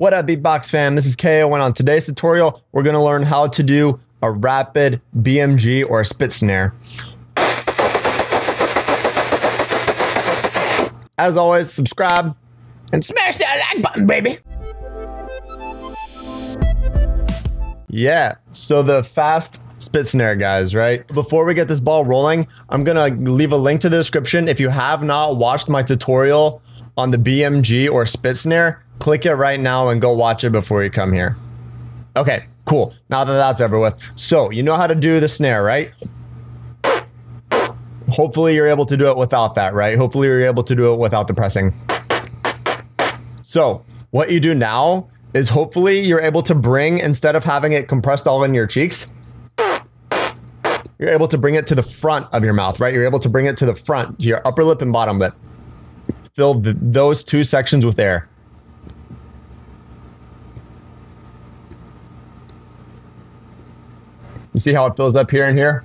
What up, Beatbox fam? This is KO, and on today's tutorial, we're gonna learn how to do a rapid BMG or a spit snare. As always, subscribe and smash that like button, baby. Yeah, so the fast spit snare, guys, right? Before we get this ball rolling, I'm gonna leave a link to the description. If you have not watched my tutorial on the BMG or spit snare, click it right now and go watch it before you come here. Okay, cool. Now that that's over with. So you know how to do the snare, right? Hopefully you're able to do it without that, right? Hopefully you're able to do it without the pressing. So what you do now is hopefully you're able to bring, instead of having it compressed all in your cheeks, you're able to bring it to the front of your mouth, right? You're able to bring it to the front, to your upper lip and bottom lip. Fill the, those two sections with air. You see how it fills up here and here?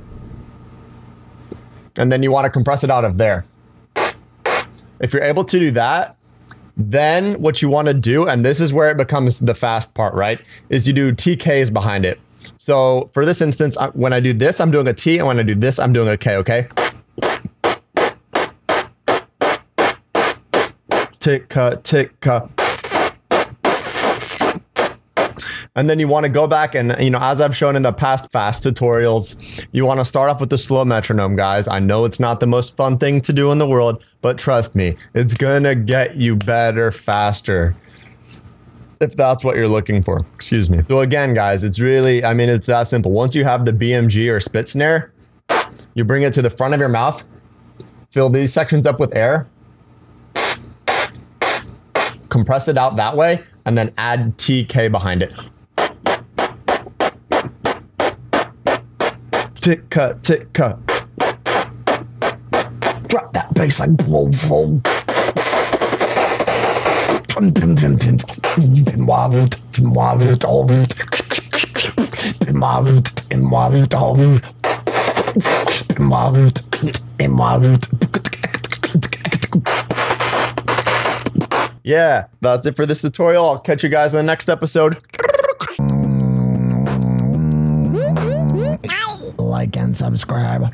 And then you want to compress it out of there. If you're able to do that, then what you want to do, and this is where it becomes the fast part, right? Is you do TKs behind it. So for this instance, when I do this, I'm doing a T, and when I do this, I'm doing a K, okay? Tick, cut, tick. And then you want to go back and, you know, as I've shown in the past fast tutorials, you want to start off with the slow metronome, guys. I know it's not the most fun thing to do in the world, but trust me, it's going to get you better faster if that's what you're looking for. Excuse me. So again, guys, it's really, I mean, it's that simple. Once you have the BMG or spit snare, you bring it to the front of your mouth, fill these sections up with air, compress it out that way, and then add TK behind it. tick cut, tick cut. Drop that bass like whoa, whoa. Yeah, that's it for this tutorial. I'll catch you guys in the next episode. like and subscribe.